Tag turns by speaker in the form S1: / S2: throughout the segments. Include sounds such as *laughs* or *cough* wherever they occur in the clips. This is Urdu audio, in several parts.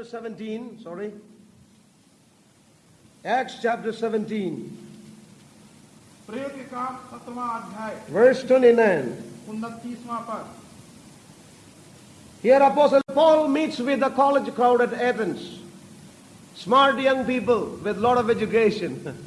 S1: chapter 17, sorry. Acts chapter 17. Verse 29. Here Apostle Paul meets with the college crowd at Athens. Smart young people with lot of education. *laughs*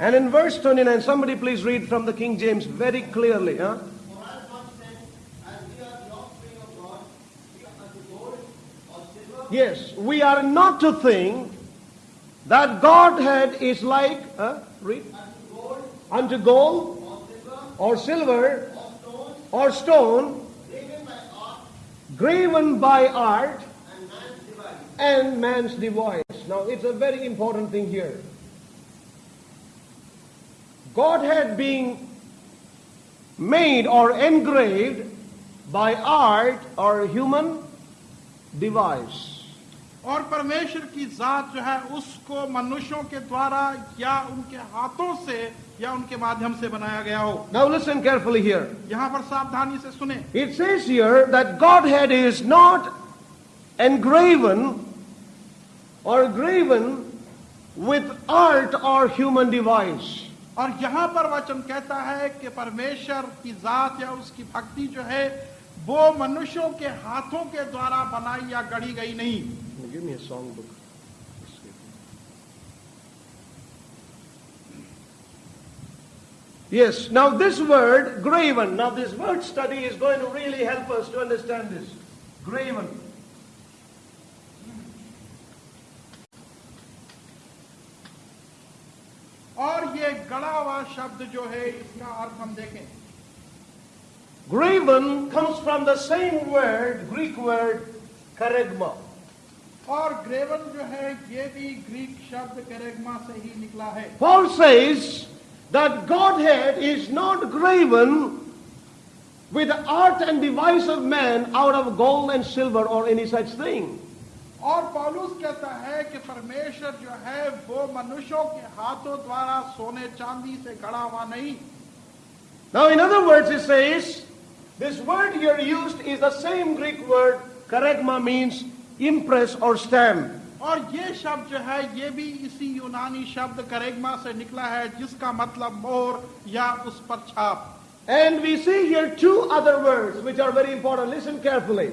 S1: and in verse 29 somebody please read from the King James very clearly huh? Yes, we are not to think that Godhead is like huh? read unto gold or silver or stone graven by art and man's device. Now, it's a very important thing here. Godhead being made or engraved by art or human device.
S2: اور پرمیشر کی ذات جو ہے اس کو منوشوں کے دوارا یا ان کے ہاتھوں سے یا ان کے مادھیم سے بنایا گیا ہو
S1: Now listen carefully here.
S2: یہاں پر سابدھانی سے سنیں
S1: It says here that Godhead is not engraven اور graven with art or human device
S2: اور یہاں پر وچن کہتا ہے کہ پرمیشر کی ذات یا اس کی بھکتی جو ہے وہ منشوں کے ہاتھوں کے دوارا بنائی یا گڑی گئی نہیں
S1: song book Yes, now this word, graven, now this word study is going to really help us to understand this. Graven.
S2: اور یہ گڑا ہوا شبد جو ہے اس کا ارتھ ہم دیکھیں۔
S1: Graven comes from the same word Greek word کریگما
S2: اور گریون جو ہے یہ بھی گریک شبد کریگما سے ہی نکلا ہے۔
S1: Paul says that God had is not graven with art and device of man out of gold and silver اور اینی سچ تھنگ
S2: اور پالوس کہتا ہے کہ پرمیشر جو ہے وہ منشوں کے ہاتھوں دوارا سونے چاندی سے گھڑا ہوا نہیں
S1: Now in other words he says, this word here used is the same Greek word, karagma means impress or stamp.
S2: اور یہ شب جو ہے یہ بھی اسی یونانی شبد کریگما سے نکلا ہے جس کا مطلب مور یا اس پر چھاپ
S1: And we see here two other words which are very important. Listen carefully.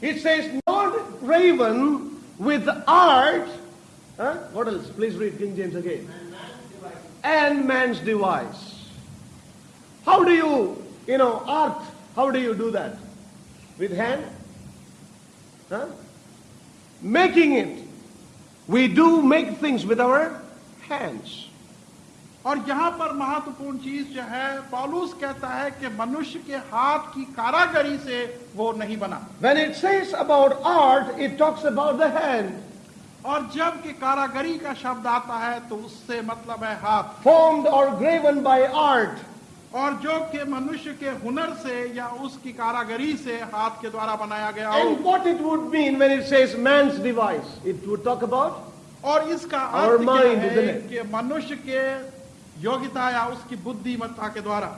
S1: It says not raven with art. Huh? What else? Please read King James again. And man's device. How do you, you know, art? How do you do that? With hand? Huh? Making it. We do make things with our hands.
S2: اور یہاں پر مہتوپورن چیز جو ہے پالوس کہتا ہے کہ منش کے ہاتھ کی کاراگری سے وہ نہیں بنا۔
S1: When it says about art, it talks about the hand.
S2: اور جبکہ کاراگری کا شبد آتا ہے تو اس سے مطلب ہے ہاتھ۔
S1: Formed or graven by art.
S2: اور جو کہ منش کے ہنر سے یا اس کی کاراگری سے ہاتھ کے دوارا بنایا گیا ہو۔ And
S1: what it would mean when it says man's device, it would talk about
S2: اور اس کا Our mind, ہے کہ منش کے یوگیتا یا اس کی بتا کے دوارا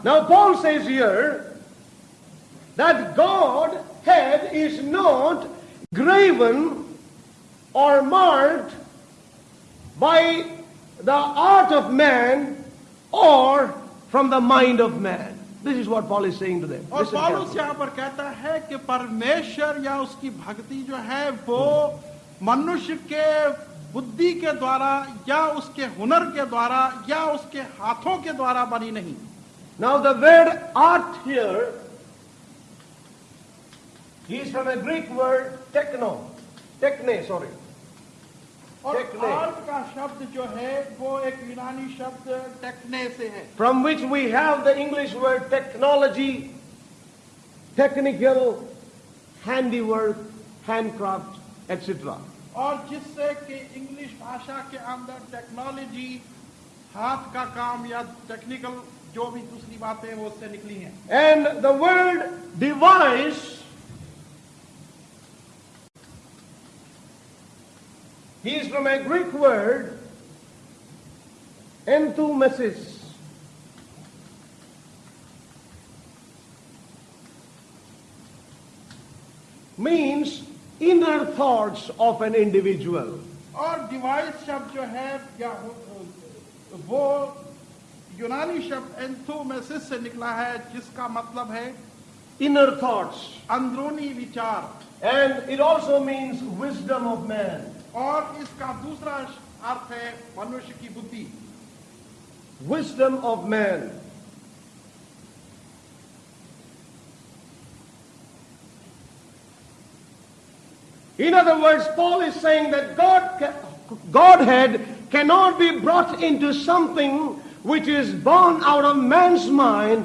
S1: art of man or from the mind of man. This is what Paul is saying to them. اور پالوس
S2: یہاں پر کہتا ہے کہ پرمیشر یا اس کی بکتی جو ہے وہ hmm. منشی کے بدھی کے دوارا یا اس کے ہنر کے دوارا یا اس کے ہاتھوں کے دوارا بنی نہیں۔
S1: Now the word art here he is from a Greek word techno ٹیکنے sorry
S2: اور آرٹ کا شبد جو ہے وہ ایک یونانی شبد ٹیکنے سے ہے۔
S1: From which we have the English word technology technical handy work hand craft etcetera
S2: اور جس سے کہ انگلش بھاشا کے اندر ٹیکنالوجی ہاتھ کا کام یا ٹیکنیکل جو بھی دوسری باتیں وہ اس سے نکلی ہیں۔
S1: And the world device he is from a Greek word N to Mrs means inner thoughts of an individual
S2: اور ڈیوائس شبد جو ہے یا وہ یونانی شبد اینتھومیسس سے نکلا ہے جس کا مطلب ہے
S1: انر تھاٹس
S2: اندرونی وچار۔
S1: And it also means wisdom of man
S2: اور اس کا دوسرا ارتھ ہے منش کی بدھی۔
S1: Wisdom of man In other words, Paul is saying that God, Godhead cannot be brought into something which is born out of man's mind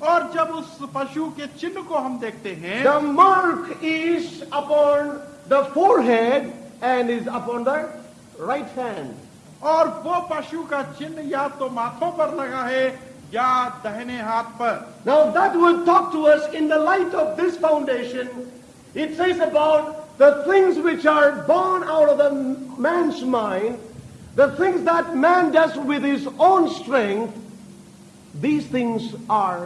S2: اور جب اس پشو کے چن کو ہم دیکھتے ہیں the
S1: mark is upon the forehead and is upon the right hand
S2: اور وہ پشو کا چن یا تو ماتھوں پر لگا ہے یا دہنے ہاتھ پر۔
S1: Now that will talk to us in the light of this foundation it says about the things which are born out of the man's mind the things that man does with his own strength these things are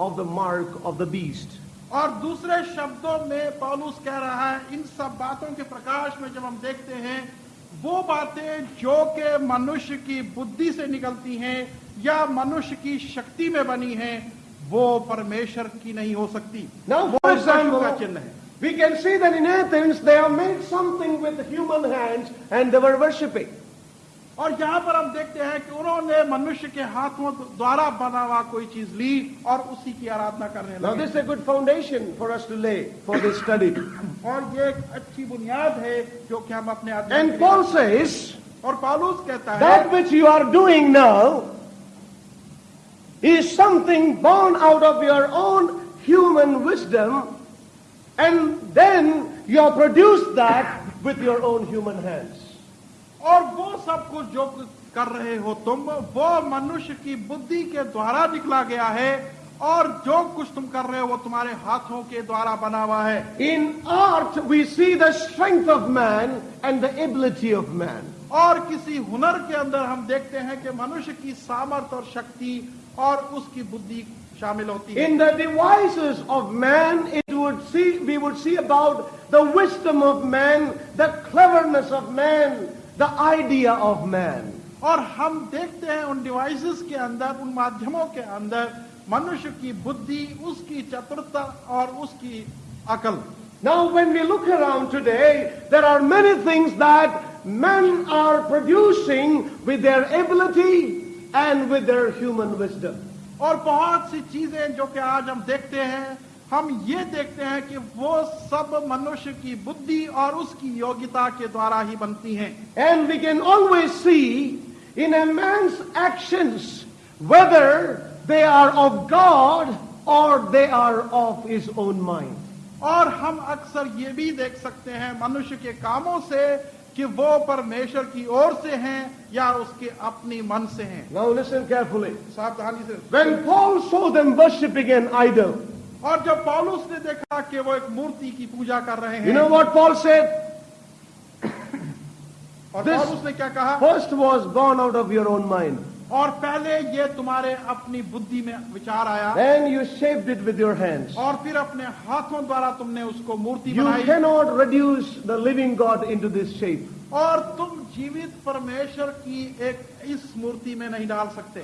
S1: of the mark of the beast.
S2: اور دوسرے شبدوں میں پالوس کہہ رہا ہے ان سب باتوں کے پرکاش میں جب ہم دیکھتے ہیں وہ باتیں جو کہ منش کی بدھی سے نکلتی ہیں یا منش کی شکتی میں بنی ہیں وہ پرمیشر کی نہیں ہو سکتی
S1: Now, for example,
S2: ہے
S1: We can see that in Athens they have made something with human hands and they were worshipping.
S2: اور یہاں پر ہم دیکھتے ہیں کہ انہوں نے منوشیہ کے ہاتھوں دوارا بنا ہوا کوئی چیز لی اور اسی کی آرادنا کرنے لگے۔
S1: This a good foundation for us to lay for this study
S2: اور یہ ایک اچھی بنیاد ہے جو کہ ہم اپنے اینڈ پال
S1: سیز
S2: اور پالوس کہتا ہے that
S1: which you are doing now is something born out of your own human wisdom and then you have that with your own human hands.
S2: اور وہ سب کچھ جو کر رہے ہو تم وہ منش کی بدھی کے دوارا نکلا گیا ہے اور جو کچھ تم کر رہے ہو وہ تمہارے ہاتھوں کے دوارا بنا ہوا ہے۔
S1: In art we see the strength of man and the ability of man
S2: اور کسی ہنر کے اندر ہم دیکھتے ہیں کہ منش کی سامرت اور شکتی اور اس کی بدھی شامل ہوتی ہے۔
S1: In the devices of man it would see we would see about the wisdom of man the cleverness of man the idea of man
S2: اور ہم دیکھتے ہیں ان ڈیوائسز کے اندر ان مادھیموں کے اندر منش کی بدھی اس کی چترتا اور اس کی عقل۔
S1: Now when we look around today there are many things that main are producing with their ability and with their human wisdom
S2: اور بہت سی چیزیں جو کہ آج ہم دیکھتے ہیں ہم یہ دیکھتے ہیں کہ وہ سب منوش کی بدھی اور اس کی یوگتا کے دوارا ہی بنتی ہیں
S1: and we can always see in a man's actions whether they are of God اور they are of his own mind
S2: اور ہم اکثر یہ بھی دیکھ سکتے ہیں منوش کے کاموں سے کہ وہ پرمیشر کی اور سے ہیں یا اس کے اپنی من سے ہیں
S1: Now listen carefully.
S2: ساتھ سے. When
S1: Paul saw them worshipping an idol,
S2: اور جب پالوس نے دیکھا کہ وہ ایک مورتی کی پوجا کر رہے ہیں پالوس نے کیا کہا
S1: first was gone out of your own mind
S2: اور پہلے یہ تمہارے اپنی بدھی میں وچار آیا
S1: Then you shape it with your hands.
S2: اور پھر اپنے ہاتھوں دوارا تم نے اس کو مورتی You بنائی
S1: cannot reduce the living God into this shape.
S2: اور تم جیوت پرمیشر کی ایک اس مورتی میں نہیں ڈال سکتے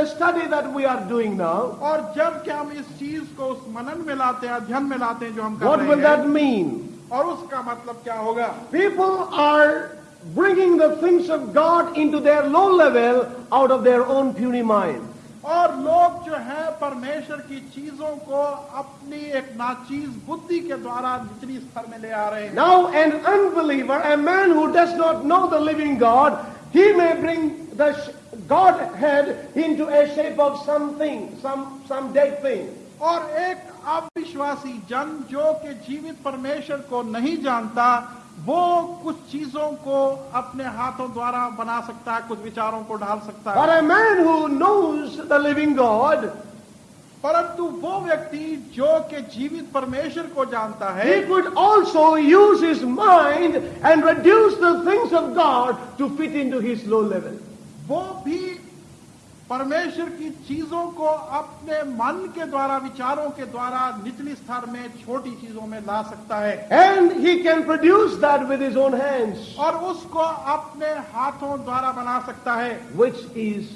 S1: اسٹڈی دی آر ڈوئنگ نا
S2: اور جبکہ ہم اس چیز کو اس منن میں لاتے ہیں این میں لاتے ہیں جو ہم وٹ ویٹ
S1: mean?
S2: اور اس کا مطلب کیا ہوگا
S1: People are bringing the things of God into their low level out of their own puny mind.
S2: اور لوگ جو ہے پرمیشر کی چیزوں کو اپنی ایک ناچیز بدھی کے دوارا نچلی استر میں لے آ رہے ہیں۔
S1: Now an unbeliever a man who does not know the living God he may bring the Godhead into a shape of something some some dead thing
S2: اور ایک ابوشواسی جن جو کہ جیوت پرمیشر کو نہیں جانتا وہ کچھ چیزوں کو اپنے ہاتھوں دوارا بنا سکتا ہے کچھ وچاروں کو ڈال سکتا ہے۔
S1: اے مین ہو نوز دا لونگ گاڈ
S2: پرنتو وہ ویکتی جو کہ جیوت پرمیشر کو جانتا ہے ہی
S1: could also use his mind and reduce the things of God to fit in his low low level
S2: وہ بھی پرمیشر کی چیزوں کو اپنے من کے دوارا وچاروں کے دوارا نچلی ستر میں چھوٹی چیزوں میں لا سکتا ہے۔
S1: And he can produce that with his own hands
S2: اور اس کو اپنے ہاتھوں دوارا بنا سکتا ہے۔
S1: Which is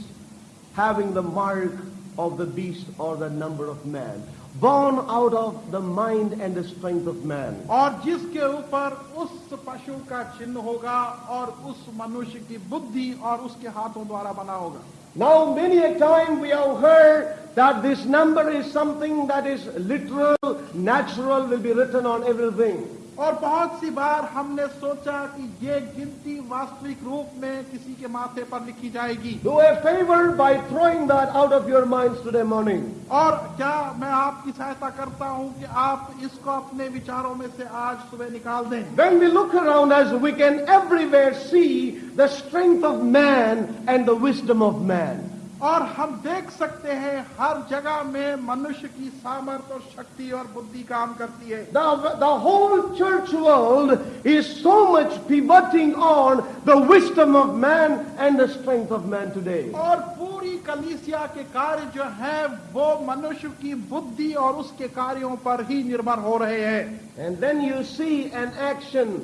S1: having the mark of the beast or the number of man born out of the mind and the strength of man.
S2: اور جس کے اوپر اس پشو کا چن ہوگا اور اس منوش کی بدھی اور اس کے ہاتھوں دوارا بنا ہوگا۔
S1: Now, many a time we have heard that this number is something that is literal, natural, will be written on everything.
S2: اور بہت سی بار ہم نے سوچا کہ یہ گنتی واستوک روپ میں کسی کے ماتھے پر لکھی جائے گی
S1: Do a favor by throwing that out of your minds today morning.
S2: اور کیا میں آپ کی سہایتا کرتا ہوں کہ آپ اس کو اپنے وچاروں میں سے آج صبح نکال دیں
S1: When we look around us, we can everywhere see the strength of man and the wisdom of man.
S2: اور ہم دیکھ سکتے ہیں ہر جگہ میں منش کی سامرت اور شکتی اور بدھی کام کرتی ہے۔
S1: The, the whole church world is so much pivoting on the wisdom of man and the strength of man today.
S2: اور پوری کلیسیا کے کار جو ہیں وہ منش کی بدھی اور اس کے کاریوں پر ہی نربھر ہو رہے ہیں۔
S1: And then you see an action.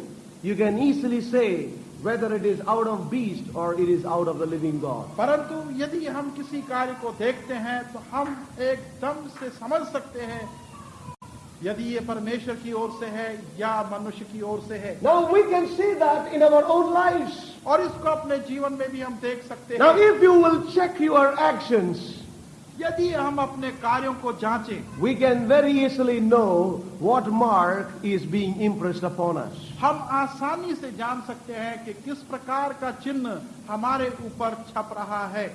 S1: You can easily say whether it is out of beast or it is out of the living God.
S2: پرنتو یدی ہم کسی کاری کو دیکھتے ہیں تو ہم ایک دم سے سمجھ سکتے ہیں یدی یہ پرمیشر کی اور سے ہے یا منوش کی اور سے ہے
S1: Now we can see that in our own lives.
S2: اور اس کو اپنے جیون میں بھی ہم دیکھ سکتے ہیں. Now
S1: if you will check your actions.
S2: ہم اپنے کاروں کو جانچ
S1: we can very easily know what mark is being impress upon
S2: ہم آسانی سے جان سکتے ہیں کہ کس پرکار کا چہن ہمارے اوپر چھپ رہا ہے۔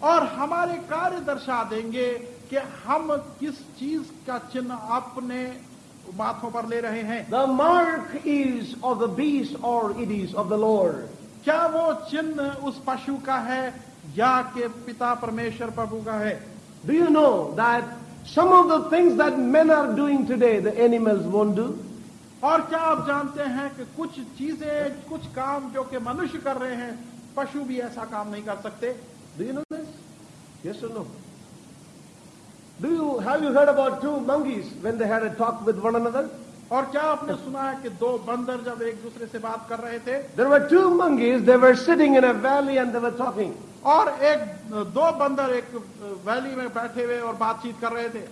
S2: اور ہمارے کار درشا دیں گے کہ ہم کس چیز کا چھ اپنے باتوں پر لے رہے ہیں۔
S1: The mark is of the beast or it is of the lower
S2: کیا وہ چن اس پشو کا ہے یا کہ پتا پرمیشر پربھو کا ہے؟
S1: Do you know that some of the things that main are doing today the animal won't do
S2: اور کیا آپ جانتے ہیں کہ کچھ چیزیں کچھ کام جو کہ منش کر رہے ہیں پشو بھی ایسا کام نہیں کر سکتے؟
S1: ڈو یو نو دس یس سنو do you have you heard about two monkeys when they had a talk with one another
S2: اور کیا آپ نے سنا ہے کہ دو بندر جب ایک دوسرے سے بات کر رہے تھے
S1: there were two monkeys they were sitting in a valley and they were talking
S2: اور ایک دو بندر ایک ویلی میں بیٹھے ہوئے اور بات چیت کر رہے تھے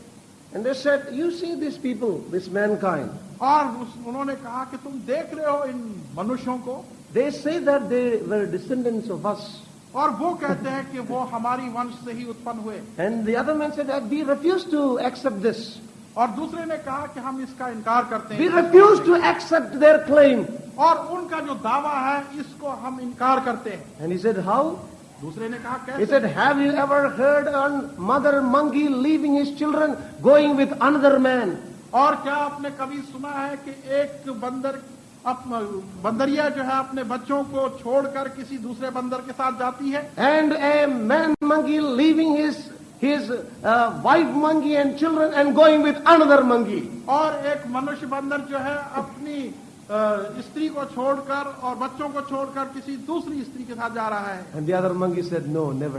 S1: and they said you see these people this mankind
S2: اور انہوں نے کہا کہ تم دیکھ رہے ہو ان منوشوں کو
S1: they say that they were descendants of us
S2: اور وہ کہتے ہیں کہ وہ ہماری ونش سے ہی اتپن ہوئے
S1: and the other man said that we refuse to accept this
S2: اور دوسرے نے کہا کہ ہم اس کا انکار کرتے ہیں We refuse
S1: to accept their claim.
S2: اور ان کا جو دعویٰ ہے اس کو ہم انکار کرتے ہیں
S1: And he said, how?
S2: دوسرے نے کہا کیسے He said,
S1: have you ever heard on mother monkey leaving his children going with another man?
S2: اور کیا آپ نے کبھی سنا ہے کہ ایک بندر بندریا جو ہے اپنے بچوں کو چھوڑ کر کسی دوسرے بندر کے ساتھ جاتی ہے
S1: And a man monkey leaving his wife monkey and children and going with another monkey
S2: اور ایک منش بندر جو ہے اپنی استری کو چھوڑ کر اور بچوں کو چھوڑ کر کسی دوسری استری کے ساتھ جا رہا ہے۔
S1: دیا در منگی سے نو new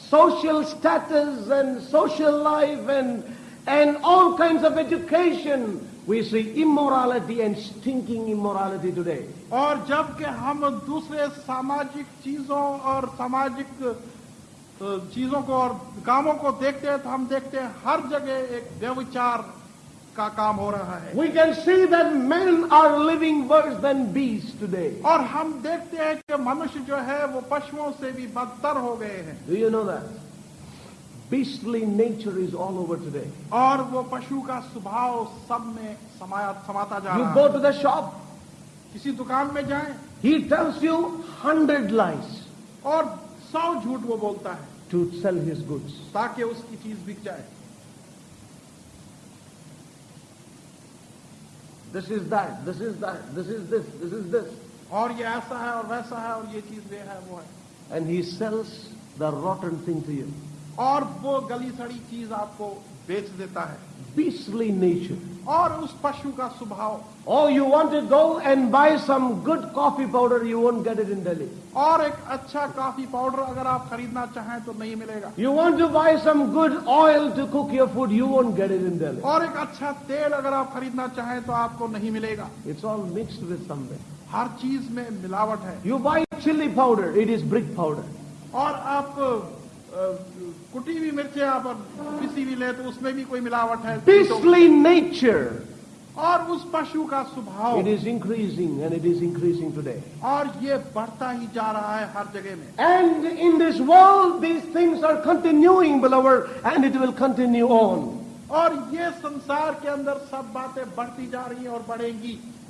S1: social status and social life and and all kinds of education we see immorality and thinking immorality today.
S2: اور جبکہ ہم دوسرے ساماجک چیزوں اور ساماجک چیزوں کو اور کاموں کو دیکھتے ہیں تو ہم دیکھتے ہیں ہر جگہ ایک ویوچار کا کام ہو رہا ہے۔
S1: We can see that main are living worse than base today
S2: اور ہم دیکھتے ہیں کہ منش جو ہے وہ پشوؤں سے بھی بدتر ہو گئے ہیں۔
S1: Do you know that beastly nature is all over today
S2: اور وہ پشو کا سوبھاؤ سب میں سماتا جائے گو
S1: ٹو دا شاپ
S2: کسی دکان میں جائیں۔
S1: یو ہنڈریڈ لائنس
S2: اور سو جھوٹ وہ بولتا ہے۔
S1: ٹو سیل ہز
S2: گا کہ اس کی چیز بک جائے۔
S1: دس از دس از دس از دس دس از دس
S2: اور یہ ایسا ہے اور ویسا ہے اور یہ چیز یہ ہے وہ ہے۔
S1: And he sells the rotten thing
S2: اور وہ گلی سڑی چیز آپ کو بیچ دیتا ہے۔
S1: بیسلی نیچر
S2: اور اس پشو کا سبھاؤ۔
S1: اور you want to go and buy some good coffee powder you want get it in daily
S2: اور ایک اچھا کافی پاؤڈر اگر آپ خریدنا چاہیں تو نہیں ملے گا۔
S1: You want to buy some good oil to cook your food you want get it in daily
S2: اور ایک اچھا تیل اگر آپ خریدنا چاہیں تو آپ کو نہیں ملے گا۔
S1: It's all mix with some way
S2: ہر چیز میں ملاوٹ ہے۔
S1: You buy chilli powder it is brick powder
S2: اور آپ کٹی ہوئی مرچیں آپ کسی بھی لیں تو اس میں بھی کوئی ملاوٹ ہے؟ بیسلی
S1: نیچر
S2: اور اس پشو کا سبھاؤ۔ It
S1: is increasing and it is increasing today.
S2: اور یہ بڑھتا ہی جا رہا ہے ہر جگہ میں۔
S1: And in this world these things are continuing beloved and it will continue on.
S2: اور یہ سنسار کے اندر سب باتیں بڑھتی جا رہی ہیں اور بڑھیں گی۔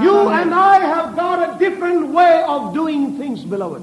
S2: You and
S1: I have got a different way of doing things, beloved.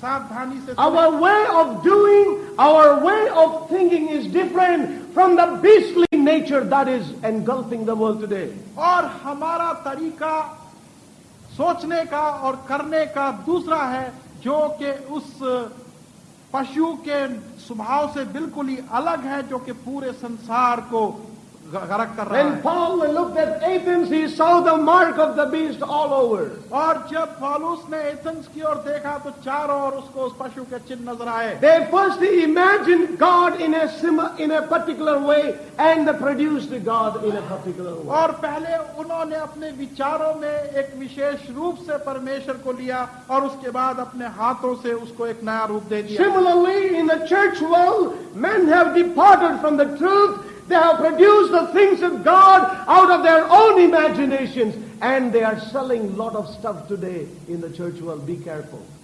S2: سے our
S1: way of doing our way of thinking is different from the beastly nature that is engulfing the world today
S2: اور ہمارا طریقہ سوچنے کا اور کرنے کا دوسرا ہے جو کہ اس پشو کے سبھاؤ سے بالکل ہی الگ ہے جو کہ پورے سنسار کو
S1: مارک آف دا بیسٹ
S2: اور جب پالوس نے ایتنس کی اور دیکھا تو چاروں کے چن نظر آئے۔
S1: گا
S2: اور پہلے انہوں نے اپنے پرمیشن کو لیا اور اس کے بعد اپنے ہاتھوں سے اس کو ایک نیا روپ دے دیا۔
S1: Similarly, in the church world, men have departed from the truth They have produced the things of God out of their own imaginations. And they are selling lot of stuff today in the church world. Be careful.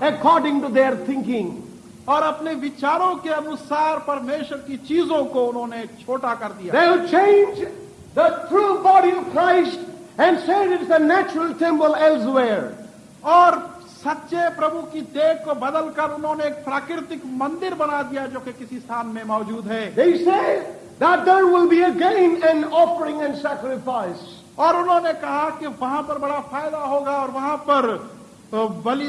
S1: according to their thinking.
S2: اور اپنے وچاروں کے انسار پرمیشر کی چیزوں کو انہوں نے چھوٹا کر دیا
S1: They will change the true body of Christ and say it is a natural temple elsewhere.
S2: اور سچے پربو کی دیکھ کو بدل کر انہوں نے ایک پراکرتک مندر بنا دیا جو کہ کسی سان میں موجود ہے
S1: They say that there will be again an offering and sacrifice.
S2: اور انہوں نے کہا کہ وہاں پر بڑا فائدہ ہوگا اور وہاں پر بلی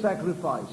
S1: sacrifice.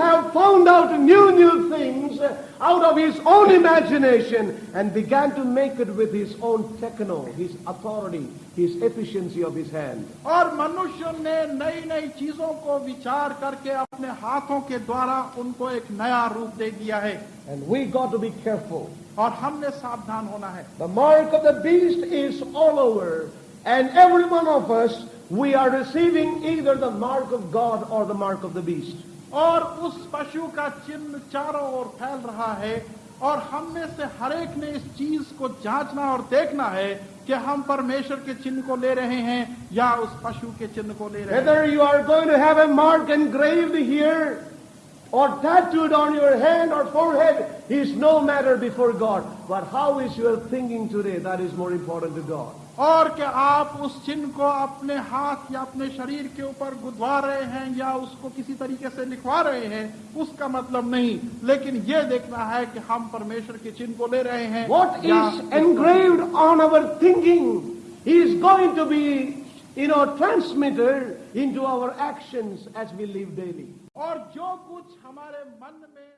S1: have found out new new things out of his own imagination and began to make it with his own techno, his authority, his efficiency of his hand.
S2: اور منشیہ نے نئی نئی چیزوں کو وچار کر کے اپنے ہاتھوں کے دوارا ان کو ایک نیا روپ دے دیا ہے
S1: And we got to be careful.
S2: اور ہم نے ساودھان ہونا ہے
S1: The mark of the beast is all over and every one of us we are receiving either the mark of God or the mark of the beast.
S2: اور اس پشو کا چن چاروں اور پھیل رہا ہے اور ہم میں سے ہر ایک نے اس چیز کو جانچنا اور دیکھنا ہے کہ ہم پرمیشر کے چن کو لے رہے ہیں یا اس پشو کے چن کو لے رہے ہیں whether
S1: you are going to have a mark engraved here or tattooed on your hand or forehead is no matter before God but how is your thinking today that is more important to God
S2: اور کہ آپ اس چن کو اپنے ہاتھ یا اپنے شریر کے اوپر گدوا رہے ہیں یا اس کو کسی طریقے سے لکھوا رہے ہیں اس کا مطلب نہیں۔ لیکن یہ دیکھنا ہے کہ ہم پرمیشور کے چن کو لے رہے ہیں۔ What is engraved
S1: on our thinking is going to be you know transmitted into our action as we live daily
S2: اور جو کچھ ہمارے من میں